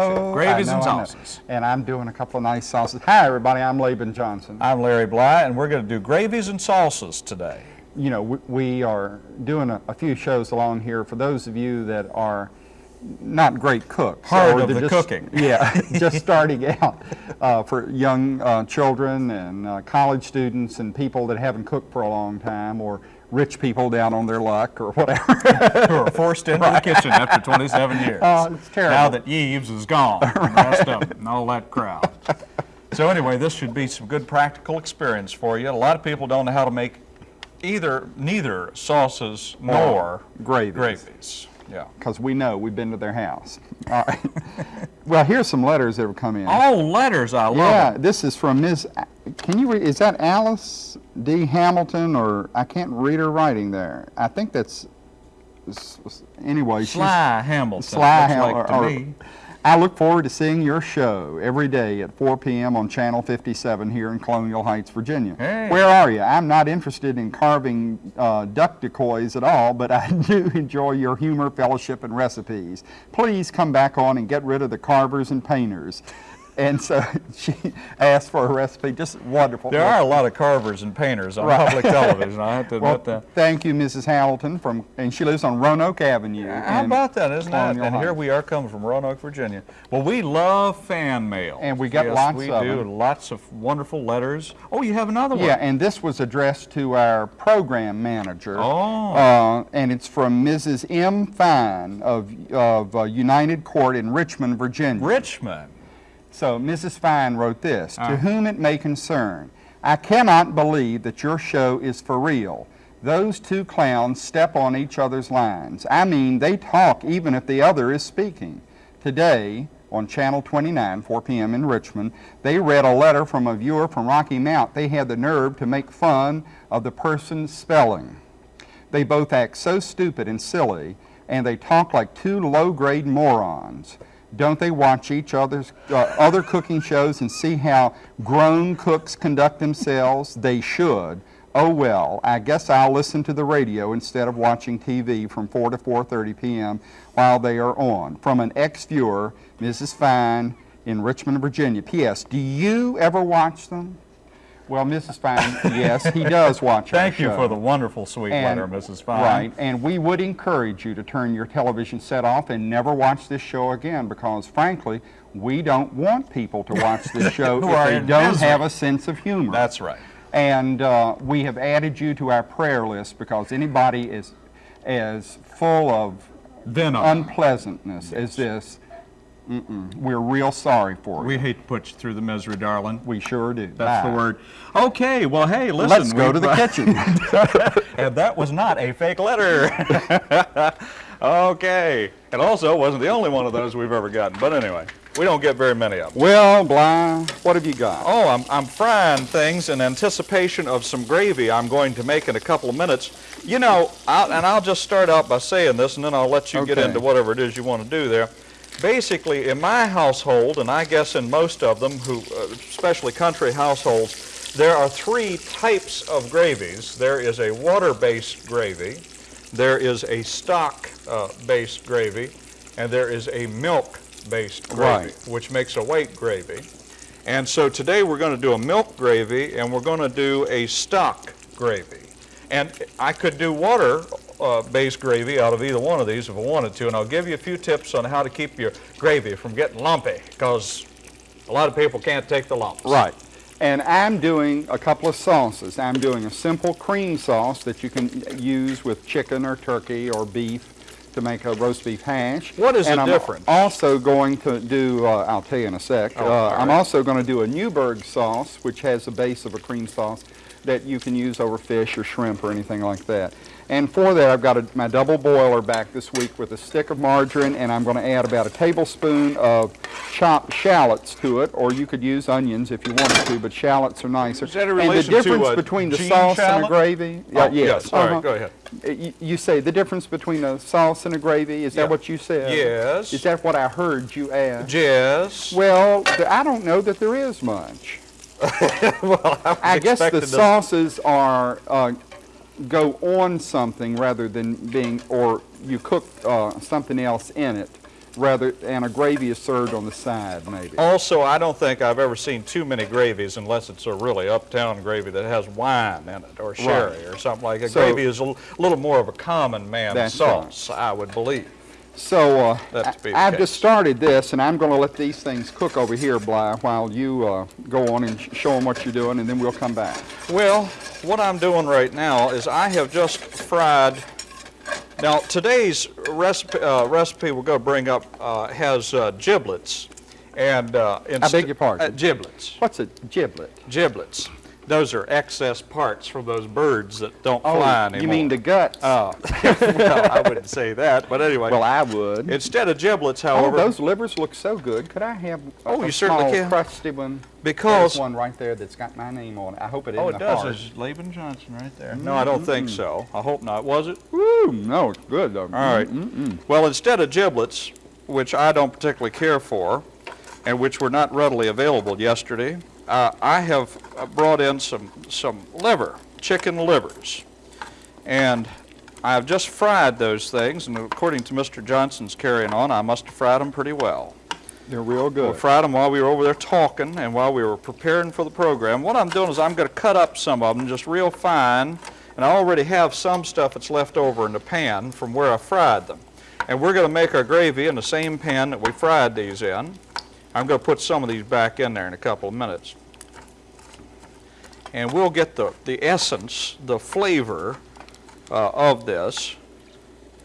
know. Gravies I and know, I know. sauces. And I'm doing a couple of nice sauces. Hi, everybody. I'm Laban Johnson. I'm Larry Bly, and we're going to do gravies and sauces today. You know, we, we are doing a, a few shows along here for those of you that are not great cooks. Or of the just- cooking. Yeah, just starting out uh, for young uh, children and uh, college students and people that haven't cooked for a long time or rich people down on their luck or whatever. Who are forced into the kitchen after 27 years. Oh, it's terrible. Now that Eves is gone, and of it, and all that crowd. So anyway, this should be some good practical experience for you. A lot of people don't know how to make either, neither sauces nor gravies. gravies. Yeah. because we know we've been to their house. All right. well, here's some letters that have come in. Oh, letters, I love yeah, it. this is from Ms. A- Can you read? Is that Alice D. Hamilton, or I can't read her writing there? I think that's. Anyway, she's- Sly Hamilton, Sly looks Ham- like to or- me. I look forward to seeing your show every day at 4 p.m. on Channel 57 here in Colonial Heights, Virginia. Hey. Where are you? I'm not interested in carving uh, duck decoys at all, but I do enjoy your humor, fellowship, and recipes. Please come back on and get rid of the carvers and painters. And so she asked for a recipe. Just wonderful. There are a lot of carvers and painters on Right. public television, I have to Well, admit that. thank you, Mrs. Hamilton, from, and she lives on Roanoke Avenue. How about that, isn't it? Colonial And here we are coming from Roanoke, Virginia. Well, we love fan mail. And we got yes, lots we of do. them. Lots of wonderful letters. Oh, you have another one. Yeah, and this was addressed to our program manager. Oh. Uh, and it's from Mrs. M. Fine of, of uh, United Court in Richmond, Virginia. Richmond. So Mrs. Fine wrote this, Ah. To whom it may concern, I cannot believe that your show is for real. Those two clowns step on each other's lines. I mean, they talk even if the other is speaking. Today, on Channel 29, 4 p.m. in Richmond, they read a letter from a viewer from Rocky Mount. They had the nerve to make fun of the person's spelling. They both act so stupid and silly, and they talk like two low-grade morons. Don't they watch each other's uh, other cooking shows and see how grown cooks conduct themselves? They should. Oh well, I guess I'll listen to the radio instead of watching TV from 4 to 4:30 p.m. while they are on. From an ex-viewer, Mrs. Fine in Richmond, Virginia. P.S. Do you ever watch them? Well, Mrs. Fine, yes, he does watch our Thank you show. for the wonderful, sweet And- letter, Mrs. Fine. Right, and we would encourage you to turn your television set off and never watch this show again because, frankly, we don't want people to watch this show if they don't misery. have a sense of humor. That's right. And uh, we have added you to our prayer list because anybody is as full of Venom. unpleasantness as this, mm-mm, we're real sorry for you. we hate to put you through the misery, darling. We sure do. That's Bye. the word. Okay, well, hey, listen. Let's go to the kitchen. and that was not a fake letter. okay. And also wasn't the only one of those we've ever gotten. But anyway, we don't get very many of them. well, Bly, what have you got? Oh, I'm, I'm frying things in anticipation of some gravy I'm going to make in a couple of minutes. You know, I'll, and I'll just start out by saying this, and then I'll let you get into whatever it is you want to do there. Basically, in my household, and I guess in most of them, who, uh, especially country households, there are three types of gravies. There is a water-based gravy, there is a stock-based gravy, and there is a milk-based gravy, Right. which makes a white gravy. And so today we're going to do a milk gravy and we're going to do a stock gravy. And I could do water uh, based gravy out of either one of these if I wanted to. And I'll give you a few tips on how to keep your gravy from getting lumpy because a lot of people can't take the lumps. Right. And I'm doing a couple of sauces. I'm doing a simple cream sauce that you can use with chicken or turkey or beef to make a roast beef hash. What is and the I'm difference? also going to do, uh, I'll tell you in a sec, Oh, uh, all I'm also going to do a Newburgh sauce, which has the base of a cream sauce that you can use over fish or shrimp or anything like that. And for that, I've got a, my double boiler back this week with a stick of margarine, and I'm going to add about a tablespoon of chopped shallots to it, or you could use onions if you wanted to, but shallots are nicer. Is that in and the relation to, difference uh, between the sauce and shallot? the gravy? Oh, yes. All right, uh-huh. go ahead. Uh, You, you say the difference between a sauce and a gravy, is Yeah. that what you said? Yes. Is that what I heard you ask? Yes. Well, I don't know that there is much. well, I, I guess the sauces are uh, go on something rather than being, or you cook uh, something else in it, rather, and a gravy is served on the side, maybe. Also, I don't think I've ever seen too many gravies unless it's a really uptown gravy that has wine in it or sherry or something like that. So- Gravy is a little more of a common man That's right. sauce, I would believe. So uh, That to be the I- I've just started this, and I'm going to let these things cook over here, Bly, while you uh, go on and sh- show them what you're doing, and then we'll come back. Well, what I'm doing right now is I have just fried. Now, today's recipe, uh, recipe we're going to bring up uh, has uh, giblets. And uh, I beg your pardon? Giblets. What's a giblet? Giblets. Those are excess parts from those birds that don't Oh, fly anymore. you mean the guts? Oh, well, I wouldn't say that, but anyway. well, I would. instead of giblets, oh, however, those livers look so good. Could I have Oh, a you certainly small can. crusty one? Because- There's one right there that's got my name on it. I hope it oh, isn't oh, it does. heart. It's Laban Johnson right there. No, I don't think so. I hope not. Was it? Woo, no, it's good though. All right. Well, instead of giblets, which I don't particularly care for, and which were not readily available yesterday, uh, I have brought in some, some liver, chicken livers. And I've just fried those things, and according to Mr. Johnson's carrying on, I must have fried them pretty well. They're real We good. fried them while we were over there talking and while we were preparing for the program. What I'm doing is I'm going to cut up some of them just real fine, and I already have some stuff that's left over in the pan from where I fried them. And we're going to make our gravy in the same pan that we fried these in. I'm going to put some of these back in there in a couple of minutes. And we'll get the, the essence, the flavor uh, of this.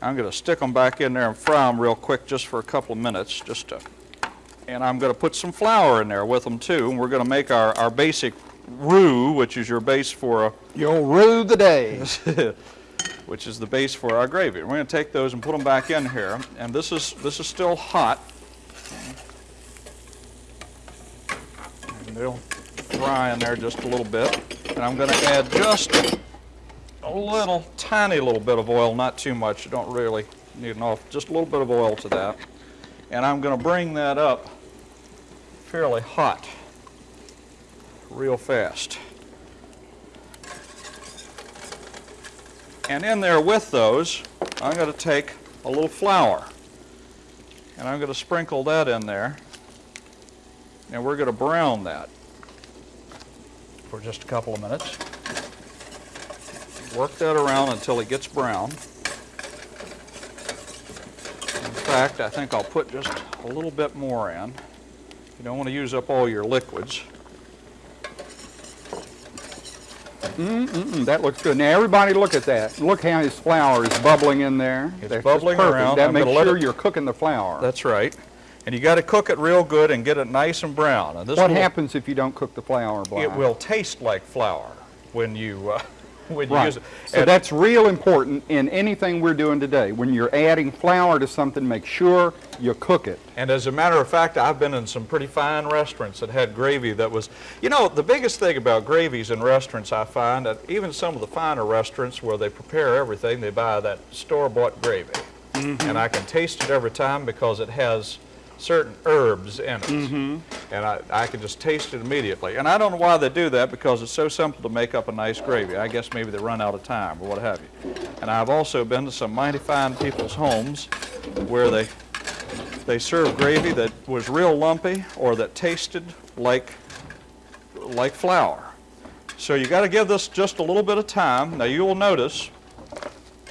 I'm going to stick them back in there and fry them real quick just for a couple of minutes, just to and I'm going to put some flour in there with them too. And we're going to make our, our basic roux, which is your base for You'll rue the day. which is the base for our gravy. We're going to take those and put them back in here. And this is this is still hot. They'll fry in there just a little bit. And I'm going to add just a little, tiny little bit of oil, not too much. You don't really need enough, just a little bit of oil to that. And I'm going to bring that up fairly hot, real fast. And in there with those, I'm going to take a little flour. And I'm going to sprinkle that in there. And we're going to brown that for just a couple of minutes. Work that around until it gets brown. In fact, I think I'll put just a little bit more in. You don't want to use up all your liquids. Mm, that looks good. Now everybody look at that. Look how his flour is bubbling in there. It's That's bubbling around. That I'm makes sure it- you're cooking the flour. That's right. And you got to cook it real good and get it nice and brown. And this what will- happens if you don't cook the flour? It will taste like flour when you uh, when you Right. use it. So And- that's real important in anything we're doing today. When you're adding flour to something, make sure you cook it. And as a matter of fact, I've been in some pretty fine restaurants that had gravy that was, you know, the biggest thing about gravies in restaurants, I find that even some of the finer restaurants where they prepare everything, they buy that store-bought gravy. And I can taste it every time because it has certain herbs in it. Mm-hmm. And I, I can just taste it immediately. And I don't know why they do that because it's so simple to make up a nice gravy. I guess maybe they run out of time or what have you. And I've also been to some mighty fine people's homes where they they served gravy that was real lumpy or that tasted like like flour. So you got to give this just a little bit of time. Now you will notice.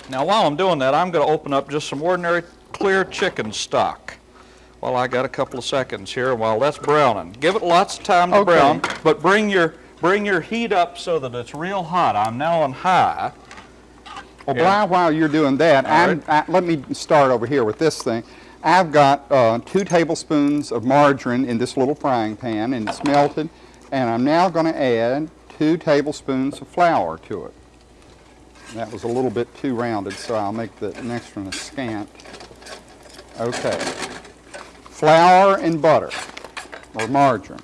Now while I'm doing that, I'm going to open up just some ordinary clear chicken stock. While I got a couple of seconds here, while that's browning, give it lots of time to Okay. brown, but bring your bring your heat up so that it's real hot. I'm now on high. Well, Yeah. Bly, while you're doing that, I'm, I, let me start over here with this thing. I've got uh, two tablespoons of margarine in this little frying pan, and it's melted. And I'm now going to add two tablespoons of flour to it. That was a little bit too rounded, so I'll make the next one a scant. Okay. Flour and butter, or margarine.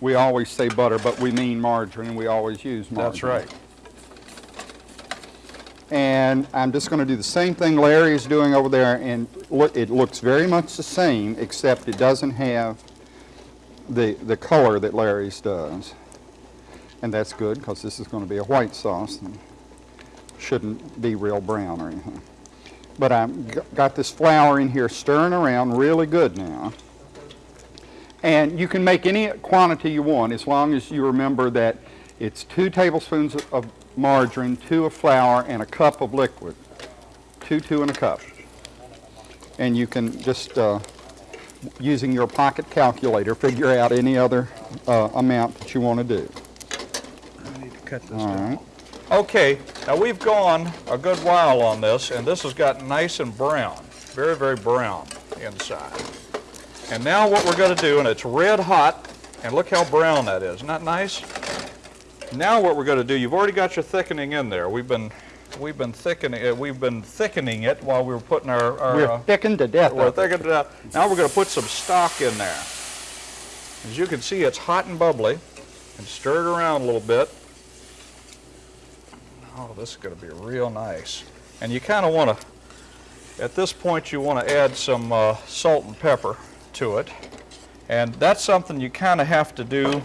We always say butter, but we mean margarine, and we always use margarine. That's right. And I'm just going to do the same thing Larry is doing over there, and look, it looks very much the same, except it doesn't have the, the color that Larry's does. And that's good, because this is going to be a white sauce. And shouldn't be real brown or anything. But I've got this flour in here stirring around really good now. And you can make any quantity you want as long as you remember that it's two tablespoons of margarine, two of flour, and a cup of liquid. Two, two, and a cup. And you can just, uh, using your pocket calculator, figure out any other uh, amount that you want to do. I need to cut this All down. right. Okay, now we've gone a good while on this, and this has gotten nice and brown, very, very brown inside. And now what we're going to do, and it's red hot, and look how brown that is. Isn't that nice? Now what we're going to do, you've already got your thickening in there. We've been, we've been thickening, uh, we've been thickening it while we were putting our, our We're uh, thickened to death. we're it. thickening it. Now we're going to put some stock in there. As you can see, it's hot and bubbly, and stir it around a little bit. Oh, this is going to be real nice. And you kind of want to, at this point, you want to add some uh, salt and pepper to it. And that's something you kind of have to do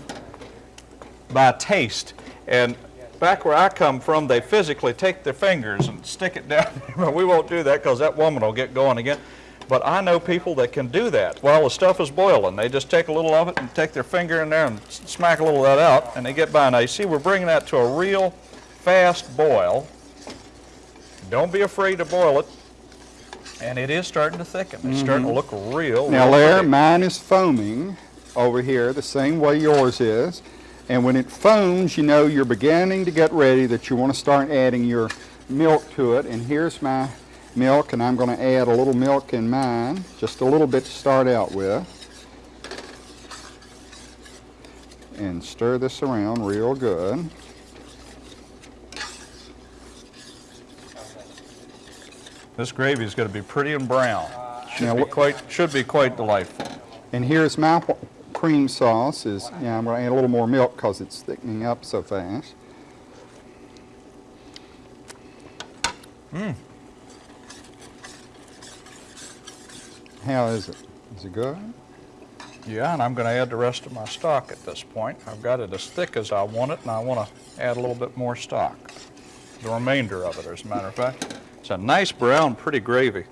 by taste. And back where I come from, they physically take their fingers and stick it down. We won't do that because that woman will get going again. But I know people that can do that while the stuff is boiling. They just take a little of it and take their finger in there and smack a little of that out, and they get by. Now, you see, we're bringing that to a real fast boil. Don't be afraid to boil it. And it is starting to thicken. It's starting to mm-hmm. look real. Now real there, mine is foaming over here the same way yours is. And when it foams, you know you're beginning to get ready that you want to start adding your milk to it. And here's my milk, and I'm going to add a little milk in mine, just a little bit to start out with. And stir this around real good. This gravy is going to be pretty and brown. Should Now, be quite should be quite delightful. And here's my cream sauce. Is yeah, I'm going to add a little more milk because it's thickening up so fast. Mmm. How is it? Is it good? Yeah, and I'm going to add the rest of my stock at this point. I've got it as thick as I want it, and I want to add a little bit more stock. The remainder of it, as a matter of fact. It's a nice brown, pretty gravy.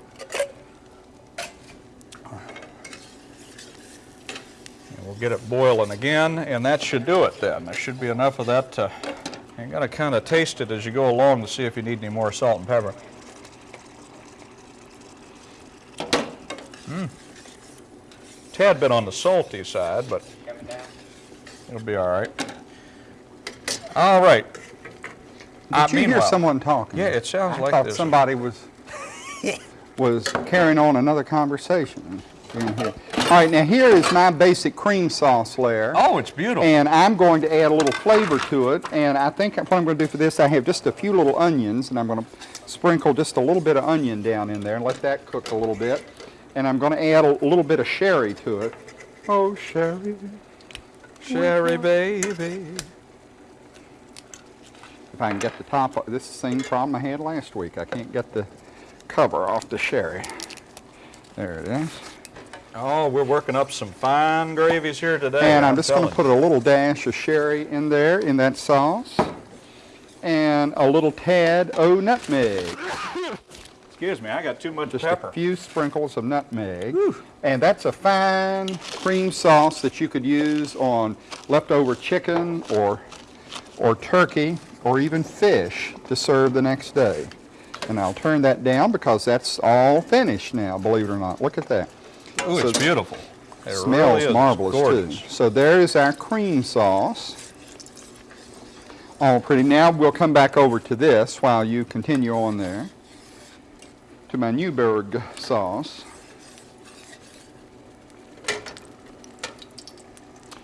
And we'll get it boiling again, and that should do it then. There should be enough of that to, you got to kind of taste it as you go along to see if you need any more salt and pepper. Hmm. Tad bit on the salty side, but it'll be all right. All right. Uh, Did you hear someone talking? Yeah, it sounds I like thought somebody was was carrying on another conversation in here. All right, now here is my basic cream sauce layer. Oh, it's beautiful. And I'm going to add a little flavor to it. And I think what I'm going to do for this, I have just a few little onions, and I'm going to sprinkle just a little bit of onion down in there and let that cook a little bit. And I'm going to add a little bit of sherry to it. Oh, sherry. Sherry baby. If I can get the top, this is the same problem I had last week. I can't get the cover off the sherry. There it is. Oh, we're working up some fine gravies here today. And I'm just going to put a little dash of sherry in there in that sauce. And a little tad of nutmeg. Excuse me, I got too much Just pepper. a few sprinkles of nutmeg. And that's a fine cream sauce that you could use on leftover chicken or, or turkey or even fish to serve the next day. And I'll turn that down because that's all finished now, believe it or not. Look at that. Ooh, So- it's beautiful. It smells really marvelous gorgeous. too. So there is our cream sauce. All pretty. Now we'll come back over to this while you continue on there. To my Newburgh sauce.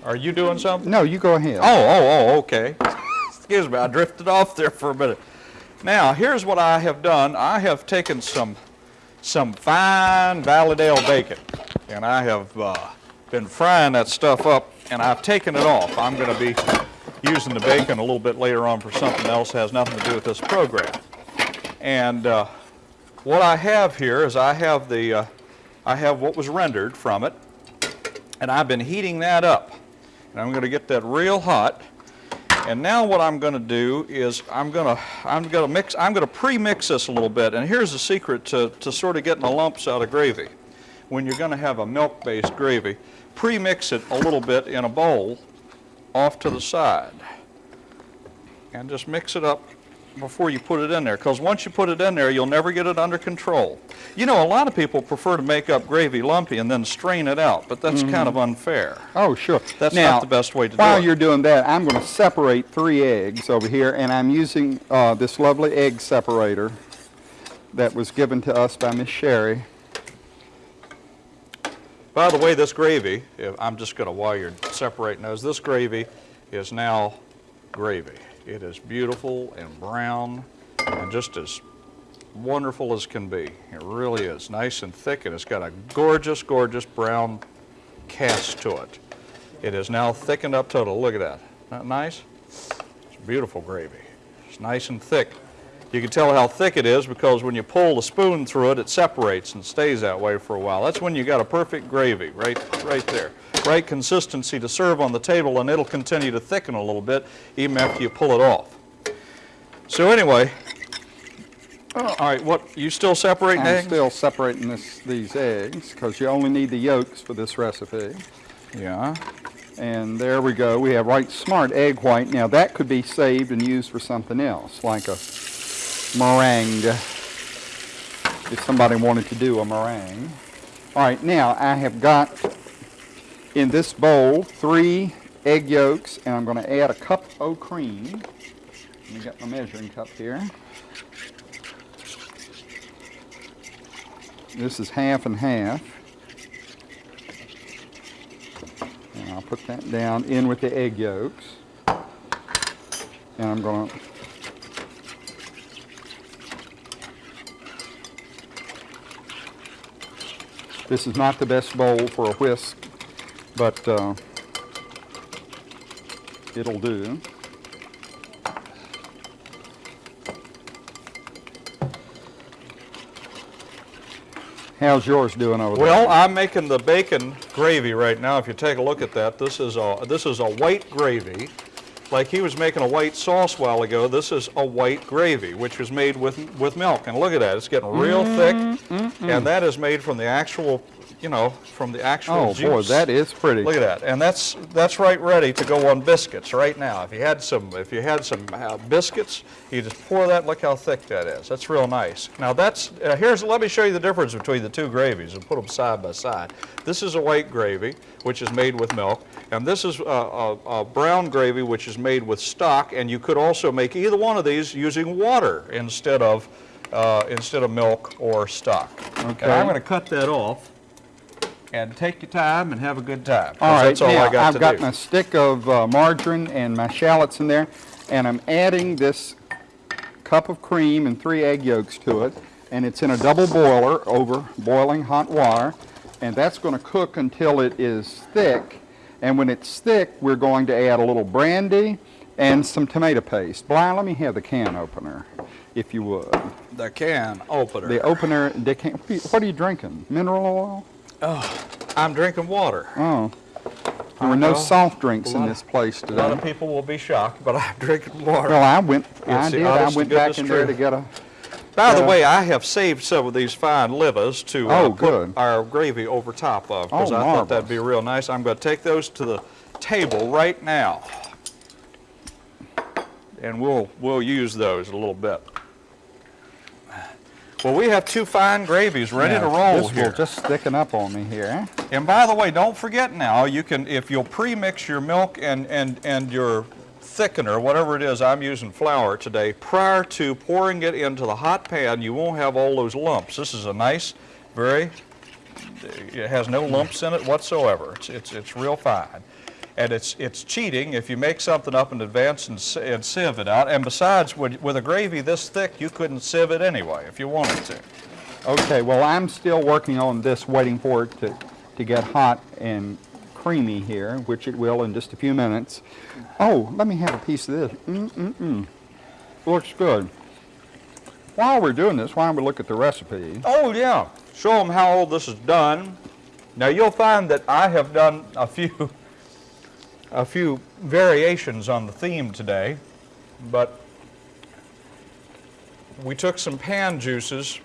Are you doing something? No, you go ahead. Oh, oh, oh, okay. Excuse me, I drifted off there for a minute. Now, here's what I have done. I have taken some, some fine Valleydale bacon, and I have uh, been frying that stuff up, and I've taken it off. I'm going to be using the bacon a little bit later on for something else that has nothing to do with this program. And uh, what I have here is I have the, uh, I have what was rendered from it, and I've been heating that up. And I'm going to get that real hot. And now what I'm going to do is I'm going to I'm going to mix I'm going to pre-mix this a little bit. And here's the secret to to sort of getting the lumps out of gravy. When you're going to have a milk-based gravy, pre-mix it a little bit in a bowl off to the side. And just mix it up before you put it in there because once you put it in there you'll never get it under control. You know a lot of people prefer to make up gravy lumpy and then strain it out but that's kind of unfair. Oh, sure. That's now, not the best way to do it. while you're doing that, I'm going to separate three eggs over here, and I'm using uh, this lovely egg separator that was given to us by Miss Sherry. By the way, this gravy, if- I'm just going to, while you're separating those, this gravy is now gravy. It is beautiful and brown and just as wonderful as can be. It really is. Nice and thick, and it's got a gorgeous, gorgeous brown cast to it. It is now thickened up total. Look at that. Isn't that nice? It's beautiful gravy. It's nice and thick. You can tell how thick it is because when you pull the spoon through it, it separates and stays that way for a while. That's when you got a perfect gravy, right, right there. Right consistency to serve on the table, and it'll continue to thicken a little bit even after you pull it off. So anyway, oh, all right, what, you still separating I'm eggs? still separating this, these eggs because you only need the yolks for this recipe. Yeah. And there we go. We have right smart egg white. Now that could be saved and used for something else, like a meringue, if somebody wanted to do a meringue. All right, now I have got in this bowl three egg yolks, and I'm going to add a cup of cream. Let me get my measuring cup here. This is half and half. And I'll put that down in with the egg yolks. And I'm going to This is not the best bowl for a whisk, but uh, it'll do. How's yours doing over there? Well, I'm making the bacon gravy right now. If you take a look at that, this is a this is a white gravy. Like he was making a white sauce a while ago, this is a white gravy, which was made with with milk. And look at that, it's getting real thick, and that is made from the actual, you know, from the actual oh juice. boy, that is pretty. Look at that, and that's that's right ready to go on biscuits right now. If you had some, if you had some uh, biscuits, you just pour that. Look how thick that is. That's real nice. Now that's uh, here's. Let me show you the difference between the two gravies and put them side by side. This is a white gravy, which is made with milk, and this is a, a, a brown gravy, which is made with stock. And you could also make either one of these using water instead of uh, instead of milk or stock. Okay. And I'm going to cut that off and take your time and have a good time. All right, that's all now I got I've got do. my stick of uh, margarine and my shallots in there, and I'm adding this cup of cream and three egg yolks to it, and it's in a double boiler over boiling hot water, and that's going to cook until it is thick. And when it's thick, we're going to add a little brandy and some tomato paste. Bly, let me have the can opener, if you would. The can opener. The opener, the can, what are you drinking? Mineral oil? I'm drinking water. Oh. There were no soft drinks in this place today. A lot of people will be shocked, but I'm drinking water. Well, I went, I did, I went back in there to get a, By the yeah. way, I have saved some of these fine livers to uh, Oh, put good. our gravy over top of because Oh, I thought that'd be real nice. I'm going to take those to the table right now, and we'll we'll use those a little bit. Well, we have two fine gravies ready to Now, roll this here. just thicken up on me here. And by the way, don't forget now, you can, if you'll pre-mix your milk and, and, and your thickener, whatever it is, I'm using flour today, prior to pouring it into the hot pan, you won't have all those lumps. This is a nice, very, it has no lumps in it whatsoever. It's, it's, it's real fine. And it's, it's cheating if you make something up in advance and, and sieve it out. And besides, with, with a gravy this thick, you couldn't sieve it anyway if you wanted to. Okay, well, I'm still working on this, waiting for it to, to get hot and creamy here, which it will in just a few minutes. Oh, let me have a piece of this. Mm-mm-mm. Looks good. While we're doing this, why don't we look at the recipe? Oh, yeah. Show them how all this is done. Now, you'll find that I have done a few, a few variations on the theme today, but we took some pan juices,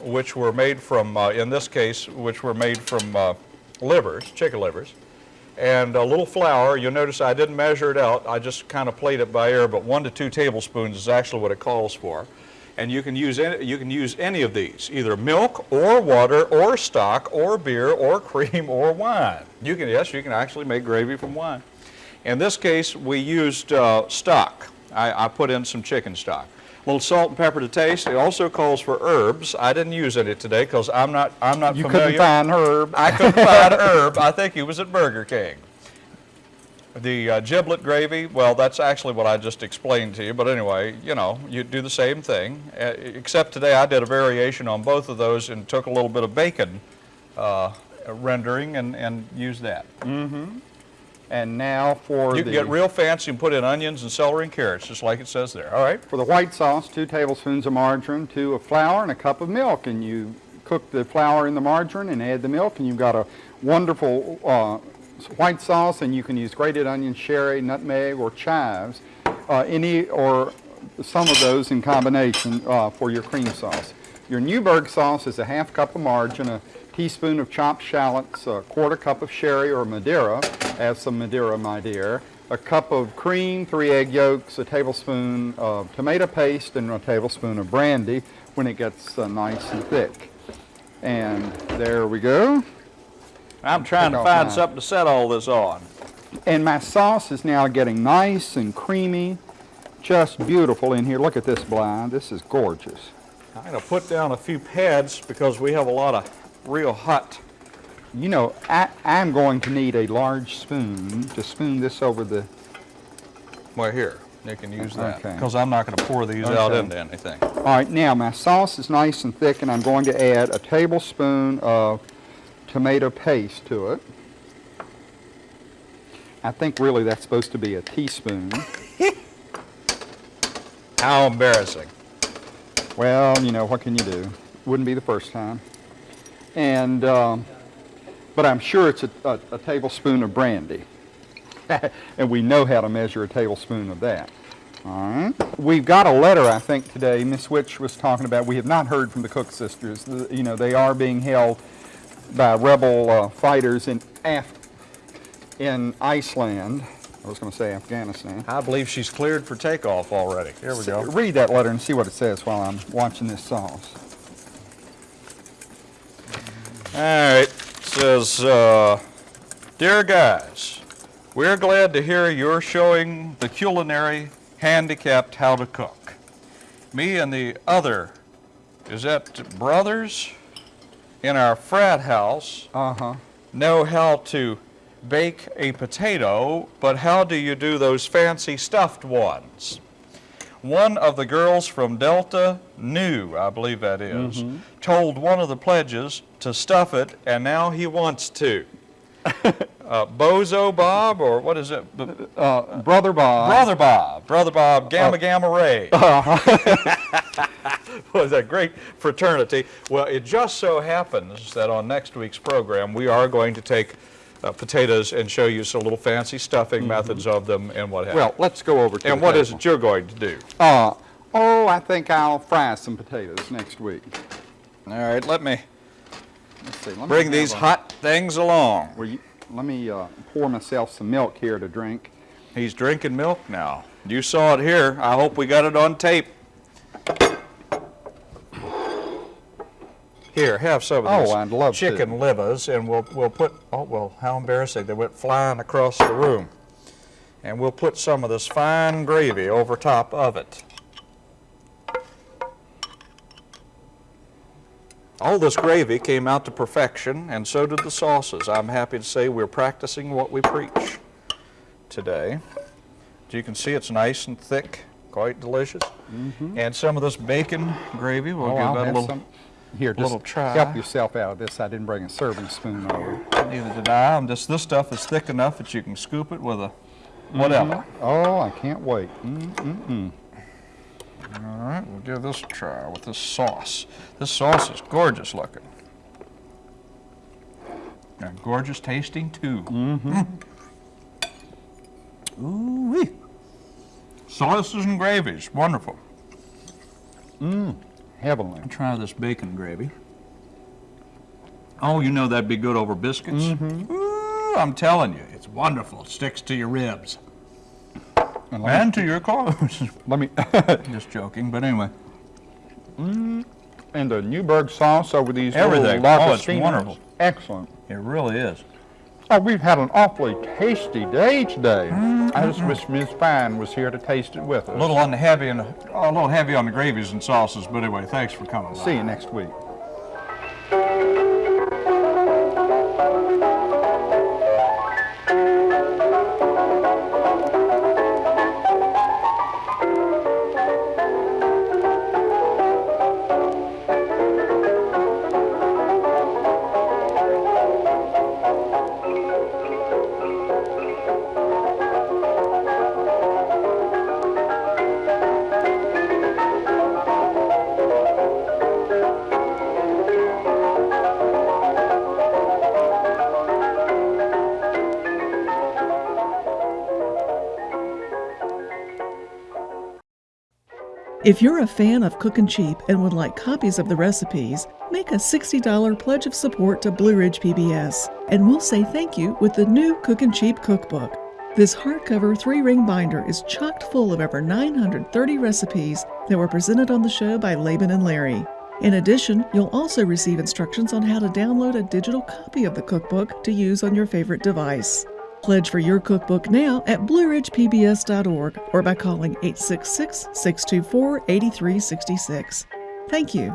which were made from, uh, in this case, which were made from uh, livers, chicken livers, and a little flour. You'll notice I didn't measure it out. I just kind of played it by ear, but one to two tablespoons is actually what it calls for. And you can use any, you can use any of these, either milk or water or stock or beer or cream or wine. You can, yes, you can actually make gravy from wine. In this case, we used uh, stock. I, I put in some chicken stock. A little salt and pepper to taste. It also calls for herbs. I didn't use any today because I'm not, I'm not You familiar. couldn't find herb. I couldn't find herb. I think he was at Burger King. The uh, giblet gravy, well, that's actually what I just explained to you. But anyway, you know, you do the same thing. Uh, except today I did a variation on both of those and took a little bit of bacon uh, rendering and, and used that. And now for You the can get real fancy and put in onions and celery and carrots, just like it says there. All right. For the white sauce, two tablespoons of margarine, two of flour, and a cup of milk. And you cook the flour in the margarine and add the milk, and you've got a wonderful uh, white sauce. And you can use grated onion, sherry, nutmeg, or chives, uh, any or some of those in combination uh, for your cream sauce. Your Newburgh sauce is a half cup of margarine, a teaspoon of chopped shallots, a quarter cup of sherry or Madeira. Add some Madeira, my dear. A cup of cream, three egg yolks, a tablespoon of tomato paste, and a tablespoon of brandy when it gets uh, nice and thick. And there we go. I'm trying to find mine. something to set all this on. And my sauce is now getting nice and creamy, just beautiful in here. Look at this Bly. This is gorgeous. I'm going to put down a few pads because we have a lot of real hot You know, I, I'm going to need a large spoon to spoon this over the, Well, here, you can use that, Okay. because I'm not going to pour these out into anything. all right, now my sauce is nice and thick and I'm going to add a tablespoon of tomato paste to it. I think really that's supposed to be a teaspoon. How embarrassing. Well, you know, what can you do? Wouldn't be the first time. And, um, but I'm sure it's a, a, a tablespoon of brandy. and we know how to measure a tablespoon of that. All right. We've got a letter, I think, today. Miss Witch was talking about. We have not heard from the Cook sisters. The- you know, they are being held by rebel uh, fighters in Af- in Iceland. I was going to say Afghanistan. I believe she's cleared for takeoff already. Here we go. Read that letter and see what it says while I'm watching this sauce. All right, it says, uh, Dear guys, we're glad to hear you're showing the culinary handicapped how to cook. Me and the other, is that brothers in our frat house Uh-huh. know how to bake a potato, but how do you do those fancy stuffed ones? One of the girls from Delta knew, I believe that is, told one of the pledges to stuff it, and now he wants to. uh, Bozo Bob, or what is it? Uh, Brother Bob. Brother Bob, Brother Bob, Gamma Gamma Ray. was a great fraternity. Well, it just so happens that on next week's program, we are going to take uh, potatoes and show you some little fancy stuffing methods of them and what have you. Well, let's go over to and what is it you're going to do? Uh, oh, I think I'll fry some potatoes next week. All right, let me Let's see. Let me bring these a- hot things along. You, let me uh, pour myself some milk here to drink. He's drinking milk now. You saw it here. I hope we got it on tape. Here, have some of Oh, these I'd love to. chicken livers, and we'll we'll put. Oh well, how embarrassing! They went flying across the room, and we'll put some of this fine gravy over top of it. All this gravy came out to perfection, and so did the sauces. I'm happy to say we're practicing what we preach today. As you can see, it's nice and thick, quite delicious. And some of this bacon gravy, we'll Mm-hmm. Oh, give I'll that a little. some. Here, just little try. help yourself out of this. I didn't bring a serving spoon over. Neither did I. I'm just this stuff is thick enough that you can scoop it with a whatever. Mm-hmm. Oh, I can't wait. Mm-mm-mm. All right, we'll give this a try with this sauce. This sauce is gorgeous looking. And gorgeous tasting too. Mm-hmm. Mm-hmm. Ooh-wee. Sauces and gravies, wonderful. Mm. Heavenly. Try this bacon gravy. Oh, you know that'd be good over biscuits. Mm-hmm. Ooh, I'm telling you, it's wonderful. It sticks to your ribs And and to your clothes. let me Just joking, but anyway. Mm-hmm. and the Newburgh sauce over these Everything. little Oh, it's wonderful. Excellent. It really is. Oh, we've had an awfully tasty day today. Mm-hmm. I just wish Miss Fine was here to taste it with us. A little on the heavy and a little heavy on the gravies and sauces, but anyway, thanks for coming. by. See you next week. If you're a fan of Cookin' Cheap and would like copies of the recipes, make a $60 pledge of support to Blue Ridge PBS, and we'll say thank you with the new Cookin' Cheap cookbook. This hardcover three ring binder is chocked full of over 930 recipes that were presented on the show by Laban and Larry. In addition, you'll also receive instructions on how to download a digital copy of the cookbook to use on your favorite device. Pledge for your cookbook now at blueridgepbs.org or by calling 866 624 8366. Thank you.